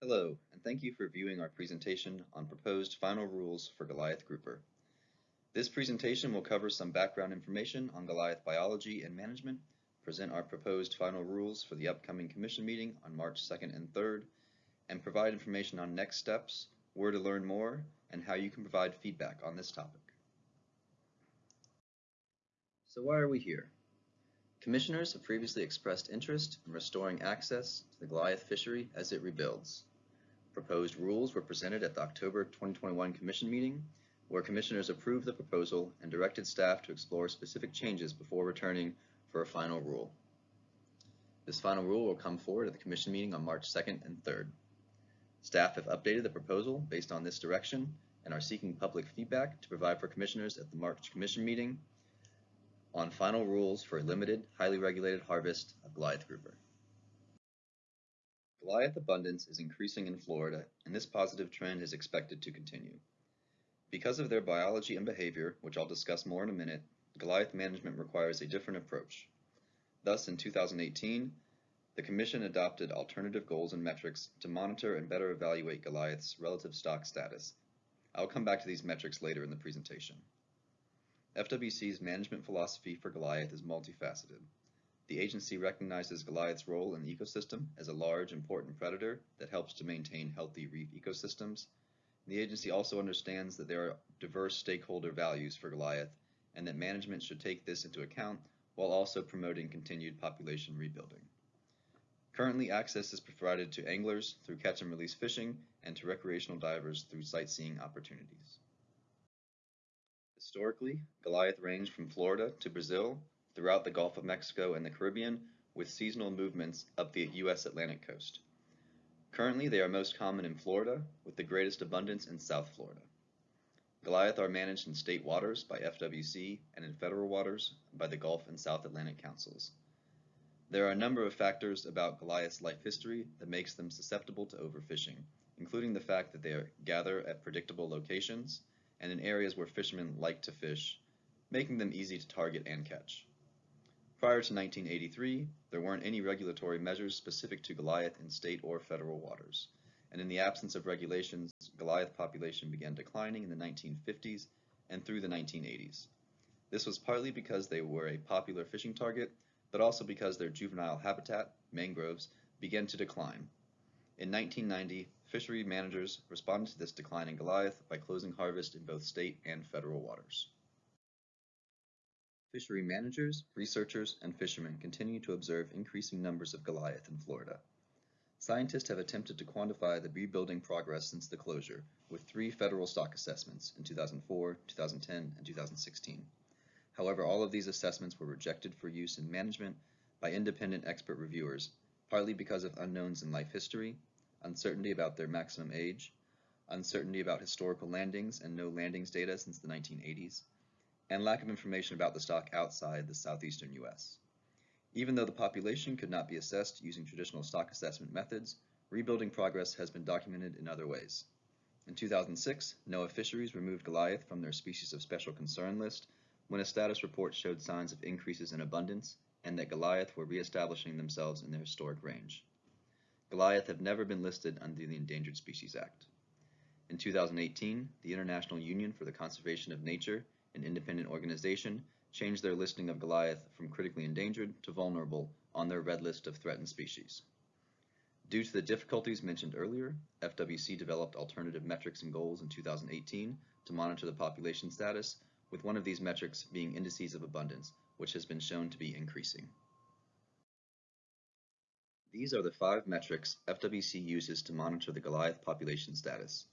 Hello, and thank you for viewing our presentation on proposed final rules for Goliath grouper. This presentation will cover some background information on Goliath biology and management, present our proposed final rules for the upcoming commission meeting on March 2nd and 3rd, and provide information on next steps, where to learn more, and how you can provide feedback on this topic. So why are we here? Commissioners have previously expressed interest in restoring access to the Goliath fishery as it rebuilds. Proposed rules were presented at the October 2021 Commission meeting, where Commissioners approved the proposal and directed staff to explore specific changes before returning for a final rule. This final rule will come forward at the Commission meeting on March 2nd and 3rd. Staff have updated the proposal based on this direction and are seeking public feedback to provide for Commissioners at the March Commission meeting on final rules for a limited, highly regulated harvest of Goliath grouper. Goliath abundance is increasing in Florida, and this positive trend is expected to continue. Because of their biology and behavior, which I'll discuss more in a minute, Goliath management requires a different approach. Thus, in 2018, the Commission adopted alternative goals and metrics to monitor and better evaluate Goliath's relative stock status. I'll come back to these metrics later in the presentation. FWC's management philosophy for Goliath is multifaceted. The agency recognizes Goliath's role in the ecosystem as a large, important predator that helps to maintain healthy reef ecosystems. The agency also understands that there are diverse stakeholder values for Goliath and that management should take this into account while also promoting continued population rebuilding. Currently, access is provided to anglers through catch and release fishing and to recreational divers through sightseeing opportunities. Historically, Goliath ranged from Florida to Brazil, throughout the Gulf of Mexico and the Caribbean, with seasonal movements up the U.S. Atlantic coast. Currently, they are most common in Florida, with the greatest abundance in South Florida. Goliath are managed in state waters by FWC and in federal waters by the Gulf and South Atlantic Councils. There are a number of factors about Goliath's life history that makes them susceptible to overfishing, including the fact that they gather at predictable locations, and in areas where fishermen like to fish, making them easy to target and catch. Prior to 1983, there weren't any regulatory measures specific to Goliath in state or federal waters, and in the absence of regulations, Goliath population began declining in the 1950s and through the 1980s. This was partly because they were a popular fishing target, but also because their juvenile habitat, mangroves, began to decline. In 1990, fishery managers responded to this decline in Goliath by closing harvest in both state and federal waters. Fishery managers, researchers, and fishermen continue to observe increasing numbers of Goliath in Florida. Scientists have attempted to quantify the rebuilding progress since the closure with three federal stock assessments in 2004, 2010, and 2016. However, all of these assessments were rejected for use in management by independent expert reviewers, partly because of unknowns in life history, uncertainty about their maximum age, uncertainty about historical landings and no landings data since the 1980s, and lack of information about the stock outside the southeastern U.S. Even though the population could not be assessed using traditional stock assessment methods, rebuilding progress has been documented in other ways. In 2006, NOAA Fisheries removed Goliath from their species of special concern list when a status report showed signs of increases in abundance and that Goliath were reestablishing themselves in their historic range. Goliath have never been listed under the Endangered Species Act. In 2018, the International Union for the Conservation of Nature, an independent organization, changed their listing of Goliath from critically endangered to vulnerable on their red list of threatened species. Due to the difficulties mentioned earlier, FWC developed alternative metrics and goals in 2018 to monitor the population status, with one of these metrics being indices of abundance, which has been shown to be increasing. These are the five metrics FWC uses to monitor the Goliath population status.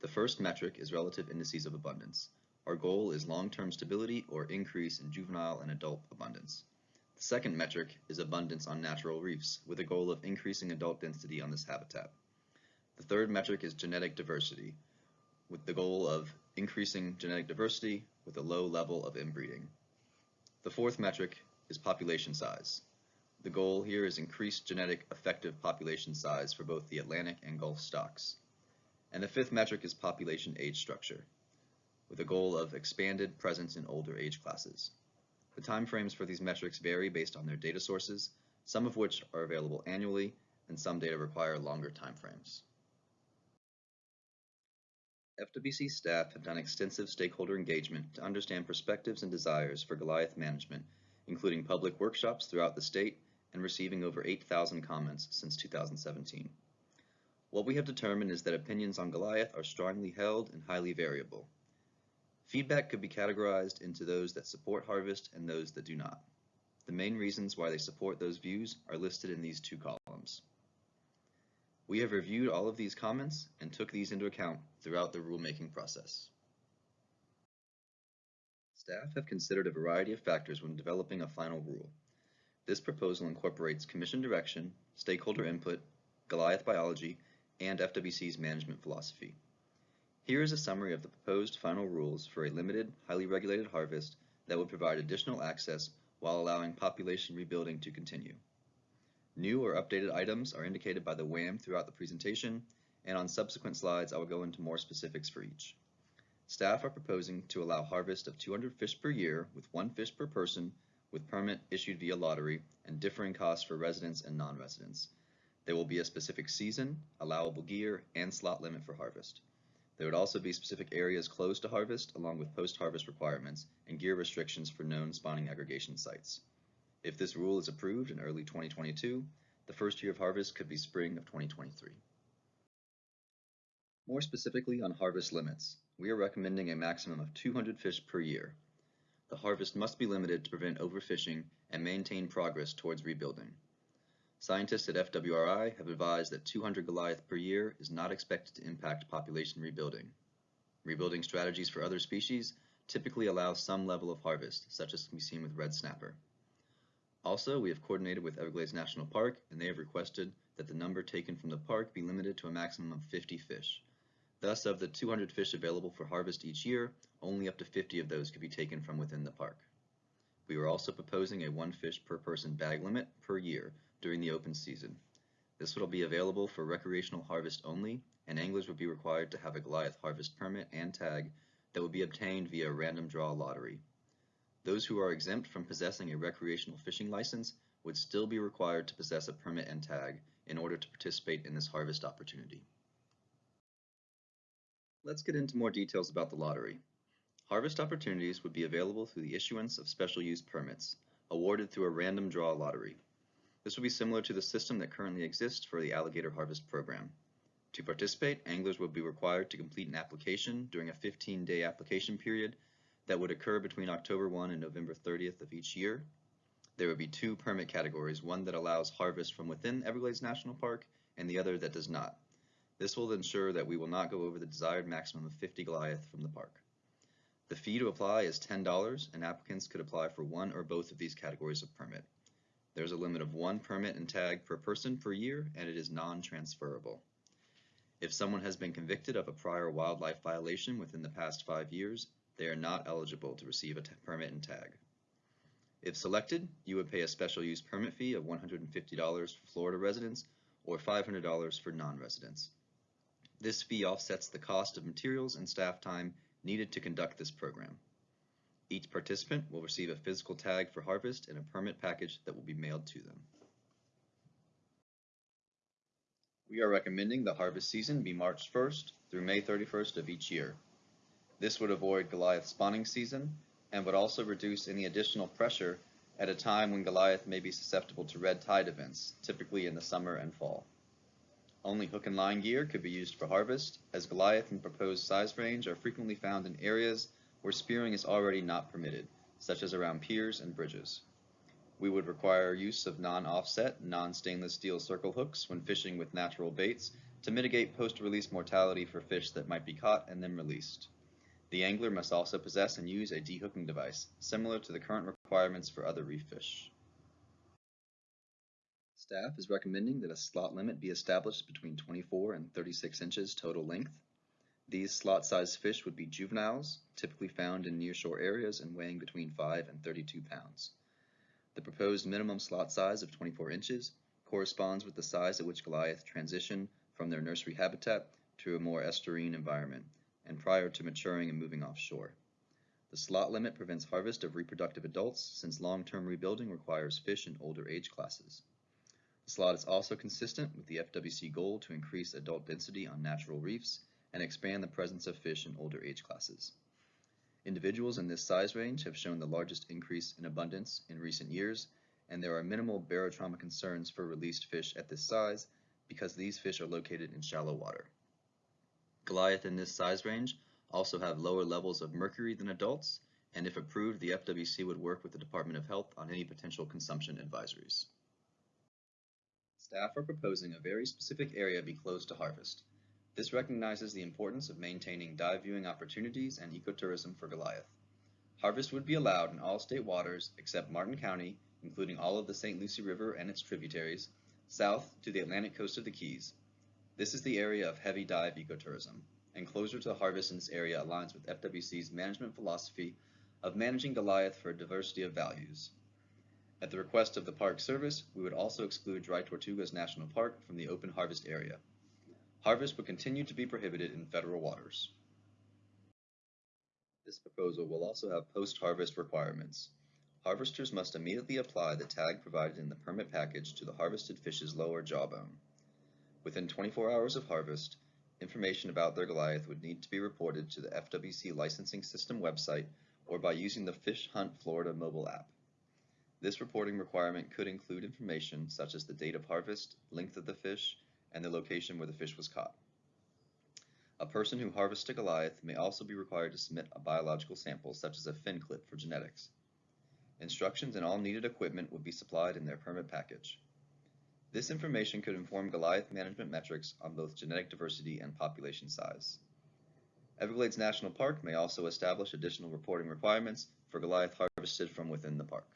The first metric is relative indices of abundance. Our goal is long-term stability or increase in juvenile and adult abundance. The second metric is abundance on natural reefs, with a goal of increasing adult density on this habitat. The third metric is genetic diversity, with the goal of increasing genetic diversity with a low level of inbreeding. The fourth metric is population size. The goal here is increased genetic effective population size for both the Atlantic and Gulf stocks. And the fifth metric is population age structure, with a goal of expanded presence in older age classes. The timeframes for these metrics vary based on their data sources, some of which are available annually, and some data require longer timeframes. FWC staff have done extensive stakeholder engagement to understand perspectives and desires for Goliath management, including public workshops throughout the state and receiving over 8,000 comments since 2017. What we have determined is that opinions on Goliath are strongly held and highly variable. Feedback could be categorized into those that support harvest and those that do not. The main reasons why they support those views are listed in these two columns. We have reviewed all of these comments and took these into account throughout the rulemaking process. Staff have considered a variety of factors when developing a final rule. This proposal incorporates commission direction, stakeholder input, Goliath biology, and FWC's management philosophy. Here is a summary of the proposed final rules for a limited, highly regulated harvest that would provide additional access while allowing population rebuilding to continue. New or updated items are indicated by the WHAM throughout the presentation, and on subsequent slides I will go into more specifics for each. Staff are proposing to allow harvest of 200 fish per year with one fish per person with permit issued via lottery and differing costs for residents and non-residents. There will be a specific season, allowable gear, and slot limit for harvest. There would also be specific areas closed to harvest along with post-harvest requirements and gear restrictions for known spawning aggregation sites. If this rule is approved in early 2022, the first year of harvest could be spring of 2023. More specifically on harvest limits, we are recommending a maximum of 200 fish per year. The harvest must be limited to prevent overfishing and maintain progress towards rebuilding. Scientists at FWRI have advised that 200 Goliath per year is not expected to impact population rebuilding. Rebuilding strategies for other species typically allow some level of harvest, such as can be seen with red snapper. Also, we have coordinated with Everglades National Park and they have requested that the number taken from the park be limited to a maximum of 50 fish. Thus, of the 200 fish available for harvest each year, only up to 50 of those could be taken from within the park. We are also proposing a one fish per person bag limit per year during the open season. This will be available for recreational harvest only, and anglers would be required to have a Goliath harvest permit and tag that would be obtained via a random draw lottery. Those who are exempt from possessing a recreational fishing license would still be required to possess a permit and tag in order to participate in this harvest opportunity. Let's get into more details about the lottery. Harvest opportunities would be available through the issuance of special use permits, awarded through a random draw lottery. This would be similar to the system that currently exists for the alligator harvest program. To participate, anglers would be required to complete an application during a 15-day application period that would occur between October 1 and November 30th of each year. There would be two permit categories, one that allows harvest from within Everglades National Park and the other that does not. This will ensure that we will not go over the desired maximum of 50 Goliath from the park. The fee to apply is $10 and applicants could apply for one or both of these categories of permit. There's a limit of one permit and tag per person per year and it is non-transferable. If someone has been convicted of a prior wildlife violation within the past five years, they are not eligible to receive a permit and tag. If selected, you would pay a special use permit fee of $150 for Florida residents or $500 for non-residents. This fee offsets the cost of materials and staff time needed to conduct this program. Each participant will receive a physical tag for harvest and a permit package that will be mailed to them. We are recommending the harvest season be March 1st through May 31st of each year. This would avoid Goliath spawning season and would also reduce any additional pressure at a time when Goliath may be susceptible to red tide events, typically in the summer and fall. Only hook and line gear could be used for harvest, as Goliath and proposed size range are frequently found in areas where spearing is already not permitted, such as around piers and bridges. We would require use of non-offset, non-stainless steel circle hooks when fishing with natural baits to mitigate post-release mortality for fish that might be caught and then released. The angler must also possess and use a dehooking device, similar to the current requirements for other reef fish. Staff is recommending that a slot limit be established between 24 and 36 inches total length. These slot-sized fish would be juveniles, typically found in nearshore areas and weighing between 5 and 32 pounds. The proposed minimum slot size of 24 inches corresponds with the size at which Goliath transition from their nursery habitat to a more estuarine environment, and prior to maturing and moving offshore. The slot limit prevents harvest of reproductive adults since long-term rebuilding requires fish in older age classes. The slot is also consistent with the FWC goal to increase adult density on natural reefs and expand the presence of fish in older age classes. Individuals in this size range have shown the largest increase in abundance in recent years, and there are minimal barotrauma concerns for released fish at this size because these fish are located in shallow water. Goliath in this size range also have lower levels of mercury than adults, and if approved, the FWC would work with the Department of Health on any potential consumption advisories. Staff are proposing a very specific area be closed to harvest. This recognizes the importance of maintaining dive viewing opportunities and ecotourism for Goliath. Harvest would be allowed in all state waters except Martin County, including all of the St. Lucie River and its tributaries, south to the Atlantic coast of the Keys. This is the area of heavy dive ecotourism, and closure to harvest in this area aligns with FWC's management philosophy of managing Goliath for a diversity of values. At the request of the Park Service, we would also exclude Dry Tortugas National Park from the open harvest area. Harvest would continue to be prohibited in federal waters. This proposal will also have post-harvest requirements. Harvesters must immediately apply the tag provided in the permit package to the harvested fish's lower jawbone. Within 24 hours of harvest, information about their Goliath would need to be reported to the FWC licensing system website or by using the Fish Hunt Florida mobile app. This reporting requirement could include information such as the date of harvest, length of the fish, and the location where the fish was caught. A person who harvests a Goliath may also be required to submit a biological sample such as a fin clip for genetics. Instructions and all needed equipment would be supplied in their permit package. This information could inform Goliath management metrics on both genetic diversity and population size. Everglades National Park may also establish additional reporting requirements for Goliath harvested from within the park.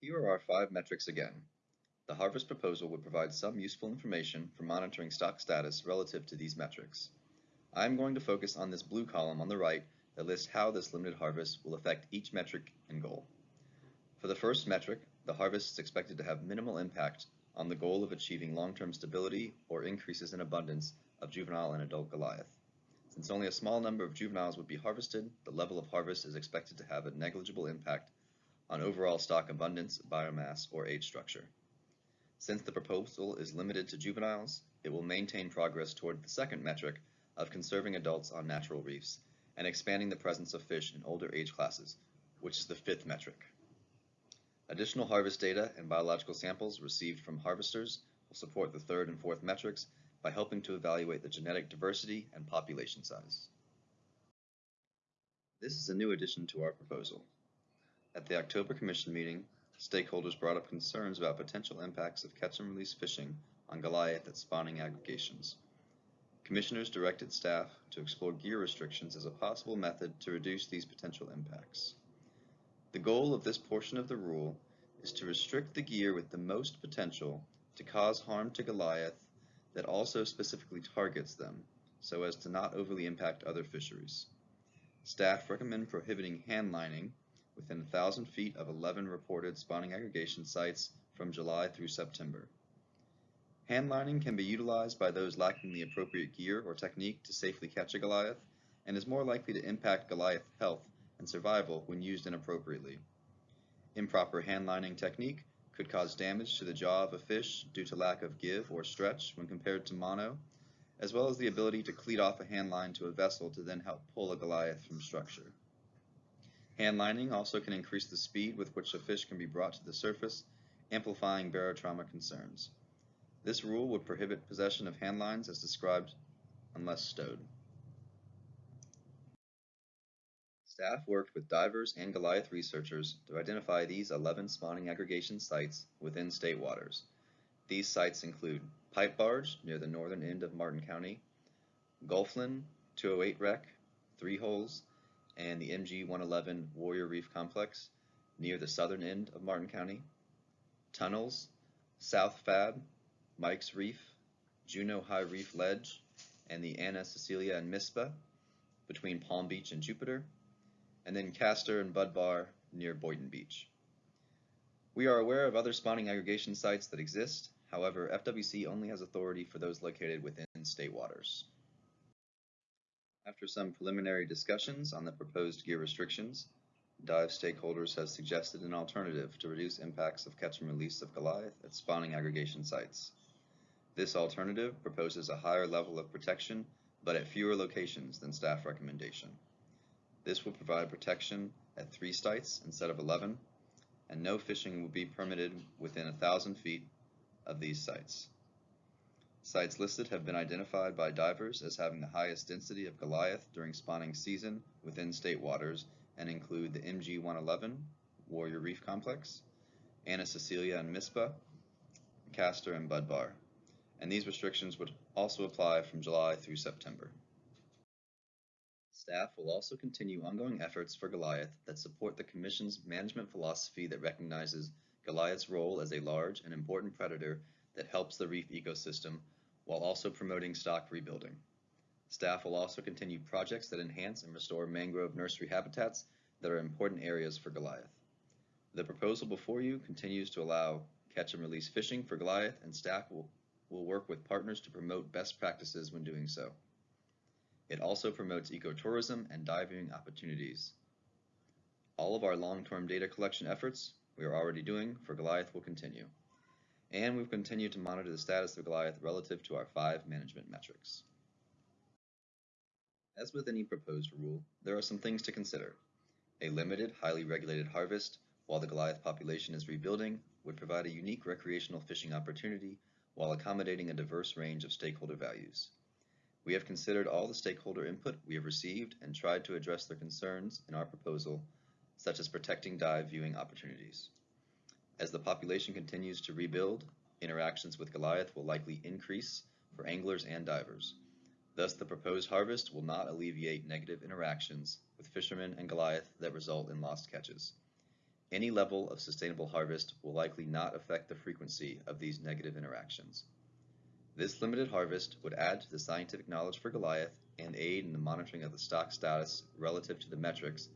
Here are our five metrics again. The harvest proposal would provide some useful information for monitoring stock status relative to these metrics. I am going to focus on this blue column on the right that lists how this limited harvest will affect each metric and goal. For the first metric, the harvest is expected to have minimal impact on the goal of achieving long-term stability or increases in abundance of juvenile and adult Goliath. Since only a small number of juveniles would be harvested, the level of harvest is expected to have a negligible impact on overall stock abundance, biomass, or age structure. Since the proposal is limited to juveniles, it will maintain progress toward the second metric of conserving adults on natural reefs and expanding the presence of fish in older age classes, which is the fifth metric. Additional harvest data and biological samples received from harvesters will support the third and fourth metrics by helping to evaluate the genetic diversity and population size. This is a new addition to our proposal. At the October Commission meeting, stakeholders brought up concerns about potential impacts of catch and release fishing on Goliath at spawning aggregations. Commissioners directed staff to explore gear restrictions as a possible method to reduce these potential impacts. The goal of this portion of the rule is to restrict the gear with the most potential to cause harm to Goliath that also specifically targets them so as to not overly impact other fisheries. Staff recommend prohibiting hand lining within 1,000 feet of 11 reported spawning aggregation sites from July through September. Hand lining can be utilized by those lacking the appropriate gear or technique to safely catch a Goliath and is more likely to impact Goliath health and survival when used inappropriately. Improper hand lining technique could cause damage to the jaw of a fish due to lack of give or stretch when compared to mono, as well as the ability to cleat off a hand line to a vessel to then help pull a Goliath from structure. Hand lining also can increase the speed with which a fish can be brought to the surface, amplifying barotrauma concerns. This rule would prohibit possession of hand lines as described unless stowed. Staff worked with divers and Goliath researchers to identify these 11 spawning aggregation sites within state waters. These sites include Pipe Barge near the northern end of Martin County, Gulflin 208 Wreck, Three Holes, and the MG 111 Warrior Reef Complex near the southern end of Martin County, Tunnels, South Fab, Mike's Reef, Juno High Reef Ledge, and the Anna Cecilia and Mispah between Palm Beach and Jupiter, and then Castor and Bud Bar near Boynton Beach. We are aware of other spawning aggregation sites that exist, however, FWC only has authority for those located within state waters. After some preliminary discussions on the proposed gear restrictions, dive stakeholders have suggested an alternative to reduce impacts of catch and release of Goliath at spawning aggregation sites. This alternative proposes a higher level of protection, but at fewer locations than staff recommendation. This will provide protection at three sites instead of 11, and no fishing will be permitted within thousand feet of these sites. Sites listed have been identified by divers as having the highest density of Goliath during spawning season within state waters and include the MG 111 Warrior Reef Complex, Anna Cecilia and Mispah, Castor and Budbar, and these restrictions would also apply from July through September. Staff will also continue ongoing efforts for Goliath that support the Commission's management philosophy that recognizes Goliath's role as a large and important predator that helps the reef ecosystem while also promoting stock rebuilding. Staff will also continue projects that enhance and restore mangrove nursery habitats that are important areas for Goliath. The proposal before you continues to allow catch and release fishing for Goliath and staff will, will work with partners to promote best practices when doing so. It also promotes ecotourism and diving opportunities. All of our long-term data collection efforts we are already doing for Goliath will continue. And we've continued to monitor the status of Goliath relative to our five management metrics. As with any proposed rule, there are some things to consider. A limited, highly regulated harvest while the Goliath population is rebuilding would provide a unique recreational fishing opportunity while accommodating a diverse range of stakeholder values. We have considered all the stakeholder input we have received and tried to address their concerns in our proposal, such as protecting dive viewing opportunities. As the population continues to rebuild, interactions with Goliath will likely increase for anglers and divers. Thus, the proposed harvest will not alleviate negative interactions with fishermen and Goliath that result in lost catches. Any level of sustainable harvest will likely not affect the frequency of these negative interactions. This limited harvest would add to the scientific knowledge for Goliath and aid in the monitoring of the stock status relative to the metrics,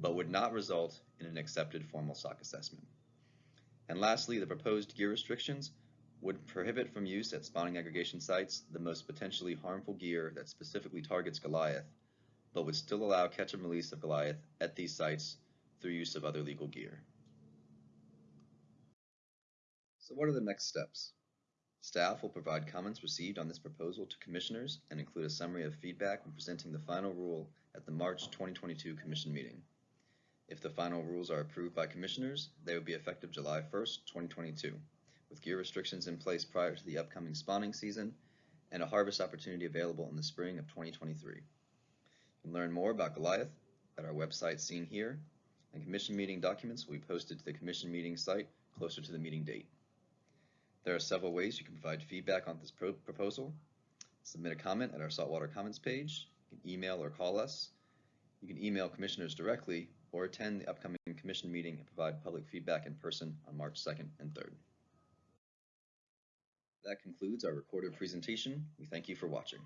but would not result in an accepted formal stock assessment. And lastly, the proposed gear restrictions would prohibit from use at spawning aggregation sites the most potentially harmful gear that specifically targets Goliath, but would still allow catch and release of Goliath at these sites through use of other legal gear. So what are the next steps? Staff will provide comments received on this proposal to commissioners and include a summary of feedback when presenting the final rule at the March 2022 commission meeting. If the final rules are approved by commissioners, they will be effective July 1st, 2022, with gear restrictions in place prior to the upcoming spawning season and a harvest opportunity available in the spring of 2023. You can learn more about Goliath at our website seen here, and commission meeting documents will be posted to the commission meeting site closer to the meeting date. There are several ways you can provide feedback on this pro proposal. Submit a comment at our Saltwater Comments page. You can email or call us. You can email commissioners directly or attend the upcoming commission meeting and provide public feedback in person on March 2nd and 3rd. That concludes our recorded presentation. We thank you for watching.